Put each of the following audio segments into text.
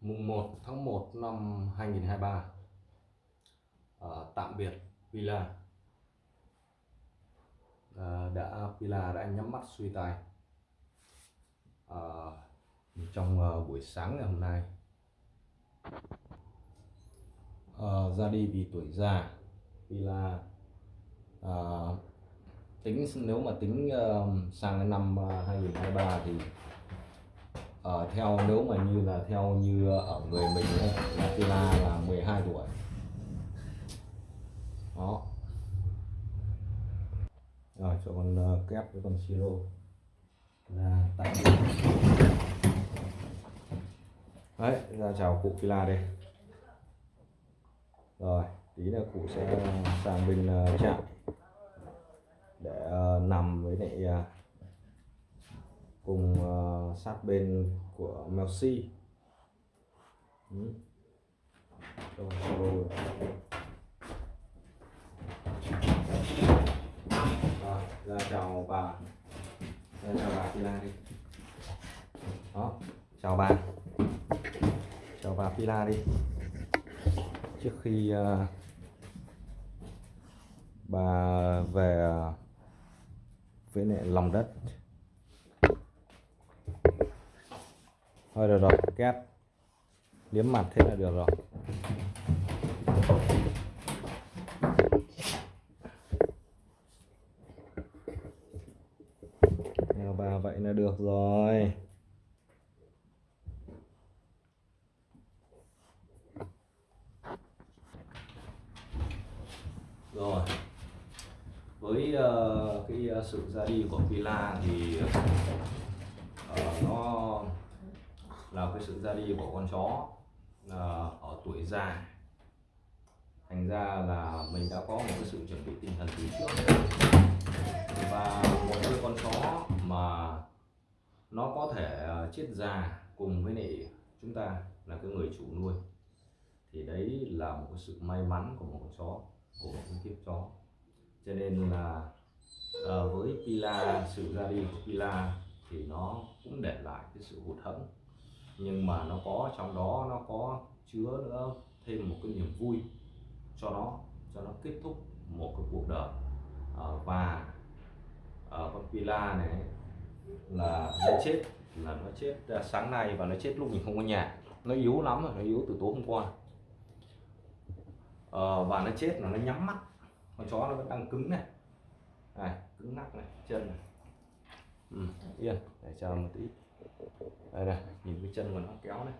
mùng 1 tháng 1 năm 2023 à, tạm biệt Villa à, đã Villa đã nhắm mắt suy tài. À, trong uh, buổi sáng ngày hôm nay à, ra đi vì tuổi già Villa à, tính nếu mà tính uh, sang cái năm à, uh, 2023 thì uh, theo nếu mà như là theo như ờ, ở người mình ấy, là Tila là 12 tuổi. Đó. Rồi cho con uh, kép với con siro. Là tại đấy ra chào cụ Tila đây. Rồi tí là cụ sẽ sang bên uh, trại để uh, nằm với lại uh, cùng uh, sát bên của Melsi ừ. Rồi, ra chào bà. Ra chào bà Pila đi. Đó chào bà. Chào bà Pila đi. Trước khi uh, bà về uh, với lại lòng đất. Thôi được rồi kép liếm mặt thế là được rồi. Nào bà vậy là được rồi. Rồi. Với uh, cái uh, sự ra đi của Villa thì uh, nó là cái sự ra đi của con chó uh, ở tuổi già. Thành ra là mình đã có một cái sự chuẩn bị tinh thần từ trước. Và một cái con chó mà nó có thể à, chết già cùng với lại chúng ta là cái người chủ nuôi. Thì đấy là một cái sự may mắn của một con chó của một kiếp chó. Cho nên là uh, với Pila sự ra đi của Pila thì nó cũng để lại cái sự hụt hẫng nhưng mà nó có trong đó nó có chứa nữa thêm một cái niềm vui cho nó cho nó kết thúc một cái cuộc đời. À, và à, con Pila này là nó chết là nó chết à, sáng nay và nó chết lúc mình không có nhà. Nó yếu lắm rồi nó yếu từ tối hôm qua. À, và nó chết là nó nhắm mắt. Con chó nó vẫn đang cứng này. Này cứng nắc này chân này. Ừ, yên để chờ một tí đây này nhìn cái chân của nó kéo này.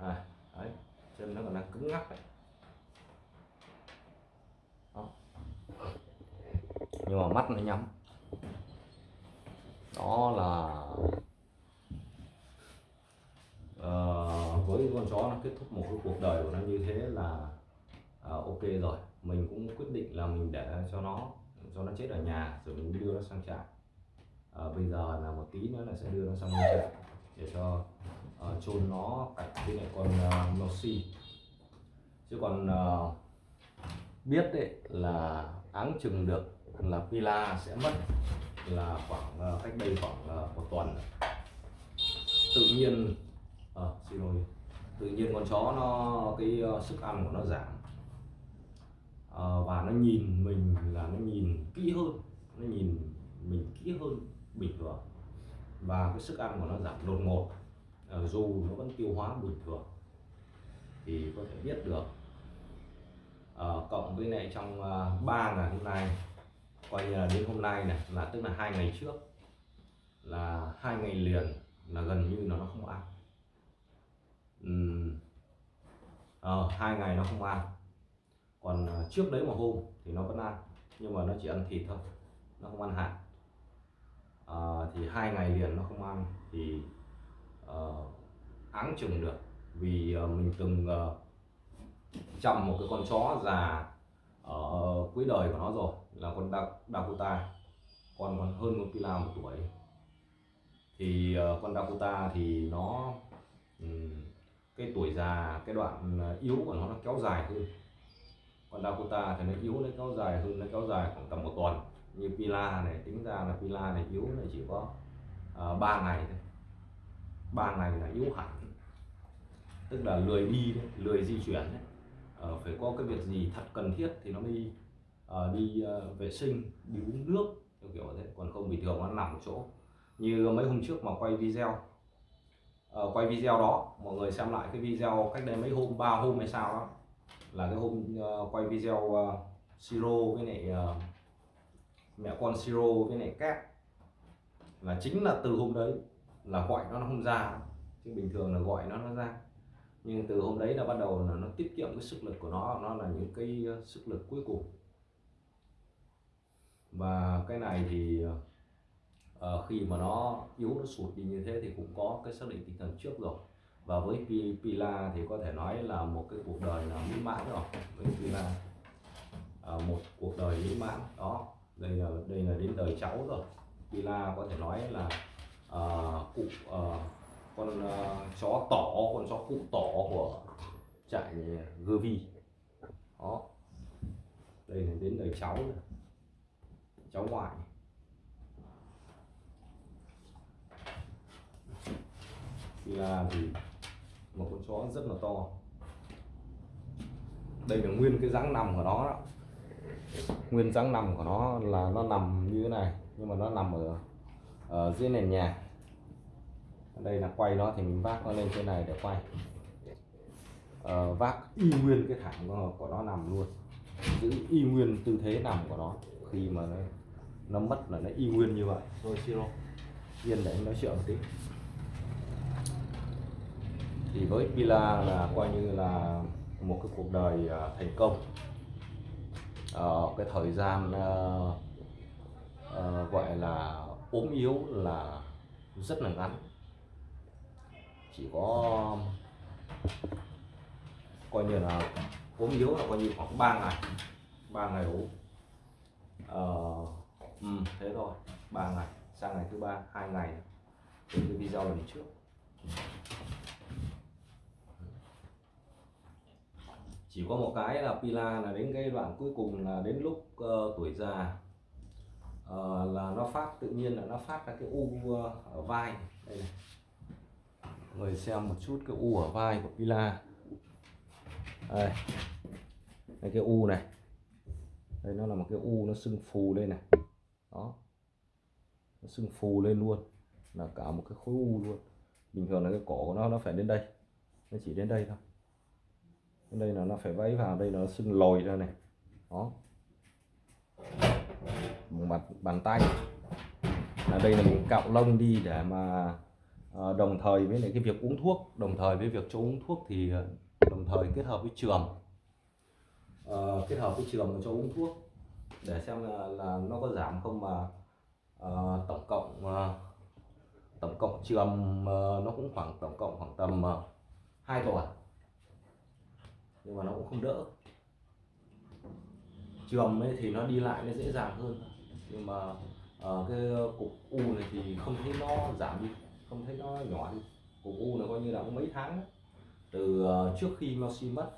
À, đấy chân nó còn đang cứng ngắc này. Đó. nhưng mà mắt nó nhắm. Đó là uh, với con chó nó kết thúc một cái cuộc đời của nó như thế là uh, ok rồi. Mình cũng quyết định là mình để cho nó cho nó chết ở nhà rồi mình đưa nó sang trại à, bây giờ là một tí nữa là sẽ đưa nó sang trại để cho uh, chôn nó cạnh với lại con ờ, uh, Mosi chứ còn uh, biết đấy là áng chừng được là Pila sẽ mất là khoảng uh, cách đây khoảng uh, một tuần. Tự nhiên à, xin lỗi tự nhiên con chó nó cái uh, sức ăn của nó giảm. Uh, và nó nhìn mình là nó nhìn kỹ hơn nó nhìn mình kỹ hơn bình thường. Và cái sức ăn của nó giảm đột ngột ờ, dù nó vẫn tiêu hóa bình thường. Thì có thể biết được à, cộng với lại trong ờ, uh, 3 ngày hôm nay coi như là đến hôm nay này là tức là hai ngày trước là hai ngày liền là gần như là nó không ăn. Uhm, hai ngày nó không ăn. Còn trước đấy một hôm thì nó vẫn ăn nhưng mà nó chỉ ăn thịt thôi nó không ăn hạt. Ờ, thì hai ngày liền nó không ăn thì uh, áng chừng được. Vì uh, mình từng uh, chăm một cái con chó già ở cuối đời của nó rồi là con Dakota. Con còn hơn con Pila một tuổi. Thì uh, con Dakota thì nó um, cái tuổi già cái đoạn yếu của nó nó kéo dài hơn. Còn Dakota thì nó yếu nó kéo dài hơn nó kéo dài khoảng tầm một tuần như Pila này tính ra là Pila này yếu là chỉ có ờ, uh, 3 ngày thôi. 3 ngày là yếu hẳn. Tức là lười đi đấy, lười di chuyển đấy. Ờ, phải có cái việc gì thật cần thiết thì nó mới uh, đi uh, vệ sinh đi uống nước theo kiểu thế. Còn không bình thường nó nằm một chỗ. Như mấy hôm trước mà quay video uh, quay video đó mọi người xem lại cái video cách đây mấy hôm ba hôm hay sao đó. Là cái hôm uh, quay video uh, siro với lại uh, mẹ con siro với lại kép là chính là từ hôm đấy là gọi nó nó không ra. Chứ bình thường là gọi nó nó ra. Nhưng từ hôm đấy là bắt đầu là nó tiết kiệm cái sức lực của nó. Nó là những cái ờ, sức lực cuối cùng. Và cái này thì uh, khi mà nó yếu nó sụt đi như thế thì cũng có cái xác định tinh thần trước rồi. Và với Pi- Pila thì có thể nói là một cái cuộc đời là mỹ mãn rồi. Với Pila Ờ, một cuộc đời mỹ mãn. Đó đây là đây là đến đời cháu rồi. Pila có thể nói là uh, cụ uh, con uh, chó tỏ con chó cụ tỏ của trại Gervi đó. Đây là đến đời cháu rồi cháu ngoại. Pila thì một con chó rất là to. Đây là nguyên cái dáng nằm của nó đó nguyên dáng nằm của nó là nó nằm như thế này nhưng mà nó nằm ở, ở dưới nền nhà. Đây là quay nó thì mình vác nó lên trên này để quay. Ờ, vác y nguyên cái thảm của, nó nằm luôn. Giữ y nguyên tư thế nằm của nó. Khi mà nó, nó mất là nó y nguyên như vậy. Thôi siro yên để anh nói chuyện một tí. Thì với Pila là coi như là một cái cuộc đời à, thành công uh, cái thời gian uh, uh, gọi là ốm yếu là rất là ngắn. Chỉ có coi như là ốm yếu là coi như khoảng 3 ngày 3 ngày ốm. Uh, ừ, thế thôi 3 ngày. Sang ngày thứ ba hai ngày từ cái video lần trước. Ừ. chỉ có một cái là Pila là đến cái đoạn cuối cùng là đến lúc uh, tuổi già. Uh, là nó phát tự nhiên là nó phát ra cái u uh, ở vai đây này. Người xem một chút cái u ở vai của Pila. Đây. Đây cái u này. Đây nó là một cái u nó sưng phù lên này. Đó. Nó sưng phù lên luôn. Là cả một cái khối u luôn. Bình thường là cái cổ của nó nó phải đến đây. Nó chỉ đến đây thôi đây là nó phải vẫy vào đây nó sưng lồi ra này. Đó. Bằng bàn, bàn tay. Là đây là mình cạo lông đi để mà ờ, đồng thời với lại cái việc uống thuốc đồng thời với việc cho uống thuốc thì ờ, đồng thời kết hợp với trường. Ờ, kết hợp với trường cho uống thuốc. Để xem là, là nó có giảm không mà ờ, tổng cộng ờ, tổng cộng trường ờ, nó cũng khoảng tổng cộng khoảng tầm ờ, uh, 2 tuần nhưng mà nó cũng không đỡ. Trường ấy thì nó đi lại nó dễ dàng hơn. Nhưng mà ờ, cái ờ, cục u này thì không thấy nó giảm đi không thấy nó nhỏ đi. Cục u này coi như là cũng mấy tháng từ ờ, trước khi Messi mất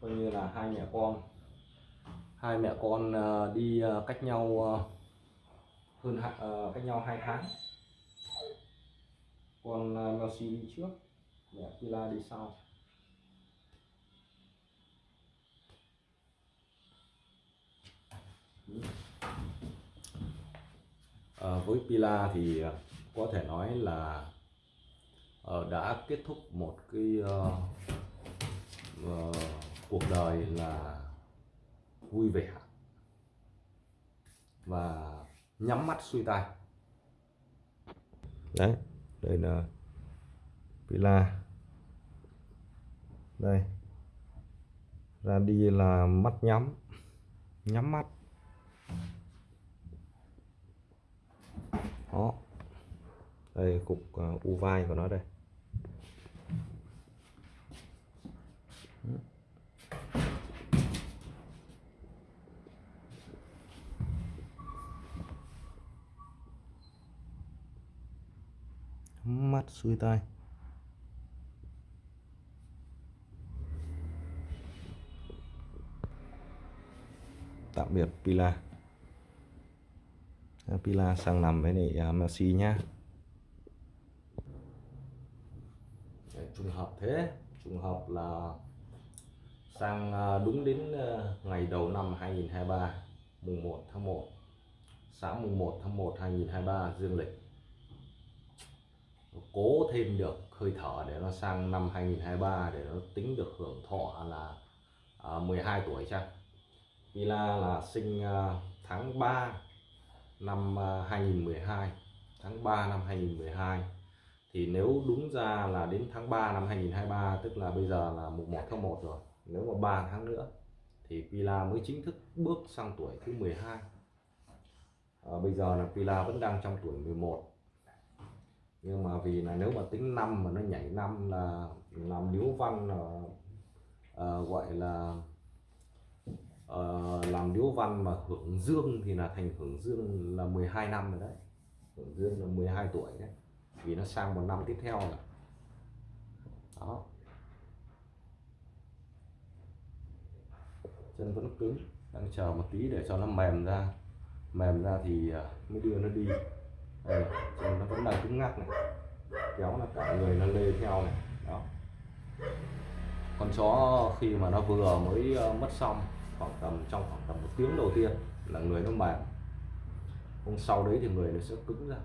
coi như là hai mẹ con hai mẹ con ờ, đi cách nhau hơn cách nhau hai tháng. Con ờ, Messi đi trước mẹ Pila đi sau. À, với Pila thì ờ, có thể nói là ờ, đã kết thúc một cái uh, uh, cuộc đời là vui vẻ và nhắm mắt xuôi tay đấy đây là Pila. Đây ra đi là mắt nhắm nhắm mắt. Đó. Đây cục uh, u vai của nó đây. Mắt xuôi tay. Tạm biệt Pila. Pila sang nằm với lại uh, Messi nhá. Trùng hợp thế. Trùng hợp là sang à, đúng đến à, ngày đầu năm 2023 mùng 1 tháng 1 sáng mùng 1 tháng 1 2023 dương lịch. Cố thêm được hơi thở để nó sang năm 2023 để nó tính được hưởng thọ là à, 12 tuổi chăng? Villa là sinh tháng 3 năm à, 2012 tháng 3 năm 2012 thì nếu đúng ra là đến tháng 3 năm 2023 tức là bây giờ là mùng 1 tháng 1 rồi nếu mà 3 tháng nữa thì Pila mới chính thức bước sang tuổi thứ 12 à, bây giờ là Pila vẫn đang trong tuổi 11 nhưng mà vì là nếu mà tính năm mà nó nhảy năm là làm điếu văn là uh, gọi là uh, làm điếu văn mà hưởng dương thì là thành hưởng dương là 12 năm rồi đấy. Hưởng dương là 12 tuổi đấy. Vì nó sang một năm tiếp theo rồi. Đó. Chân vẫn cứng đang chờ một tí để cho nó mềm ra. Mềm ra thì ờ, mới đưa nó đi. Đây chân nó vẫn đang cứng ngắc này. Kéo là cả người nó lê theo này. Đó. Con chó khi mà nó vừa mới ờ, mất xong khoảng tầm trong khoảng tầm một tiếng đầu tiên là người nó mềm hôm sau đấy thì người nó sẽ cứng ra.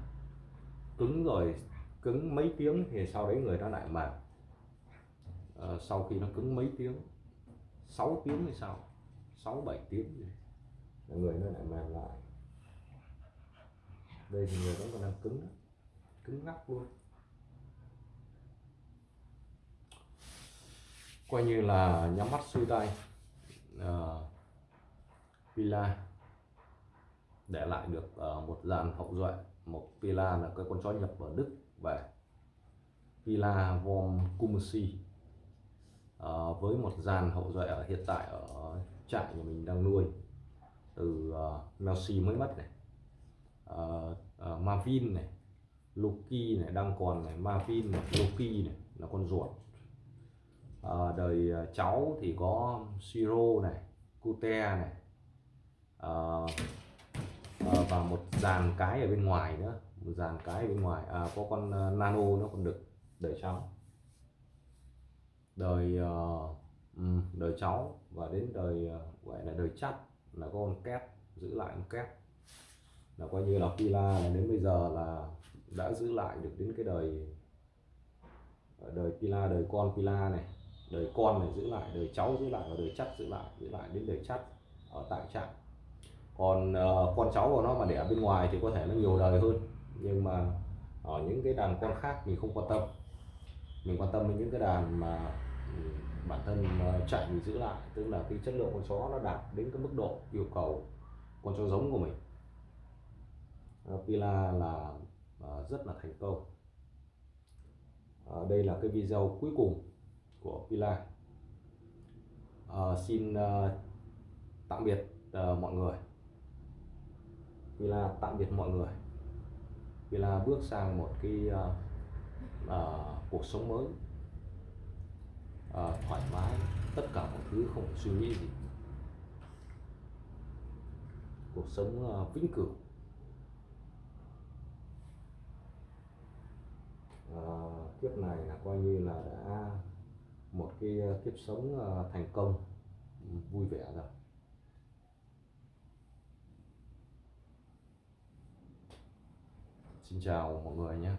Cứng rồi cứng mấy tiếng thì sau đấy người nó lại mềm à, ờ, sau khi nó cứng mấy tiếng 6 tiếng thì sao? 6 7 tiếng gì là người nó lại mềm lại. Đây thì người vẫn còn đang cứng cứng ngắc luôn. Coi như là nhắm mắt xuôi tay uh, Pila. Để lại được uh, một dàn hậu duệ. Một Pila là cái con chó nhập ở Đức về Pila vom Kumsi uh, ờ, với một dàn hậu duệ ở hiện tại ở trại nhà mình đang nuôi từ uh, Melsi mới mất này. Uh, uh, Marvin này Loki này đang còn này Marvin này Loki này là con ruột à, đời ờ, cháu thì có Siro này Cute này à, à, và một dàn cái ở bên ngoài nữa một dàn cái ở bên ngoài. À, có con uh, nano nó còn được đời cháu. Đời uh, đời cháu và đến đời uh, gọi là đời chắt là có con kép giữ lại con kép là coi như là Pila là đến bây giờ là đã giữ lại được đến cái đời đời Pila đời con Pila này đời con này giữ lại đời cháu giữ lại và đời chắt giữ lại giữ lại đến đời chắt ở tại trạm. Còn uh, con cháu của nó mà để ở bên ngoài thì có thể nó nhiều đời hơn. Nhưng mà ở những cái đàn con khác mình không quan tâm. Mình quan tâm đến những cái đàn mà ừ, bản thân ờ, chạy mình giữ lại tức là cái chất lượng con chó nó đạt đến cái mức độ yêu cầu con chó giống của mình. Ờ, Pila là rất là thành công. Đây là cái video cuối cùng của Pila. À, xin uh, tạm biệt uh, mọi người. Villa tạm biệt mọi người. Villa bước sang một cái uh, uh, cuộc sống mới. Uh, thoải mái tất cả mọi thứ không suy nghĩ gì. Cuộc sống uh, vĩnh cửu. Uh, kiếp này là coi như là đã một cái ờ, kiếp sống ờ, thành công. Ừ, vui vẻ rồi Xin chào mọi người nhé.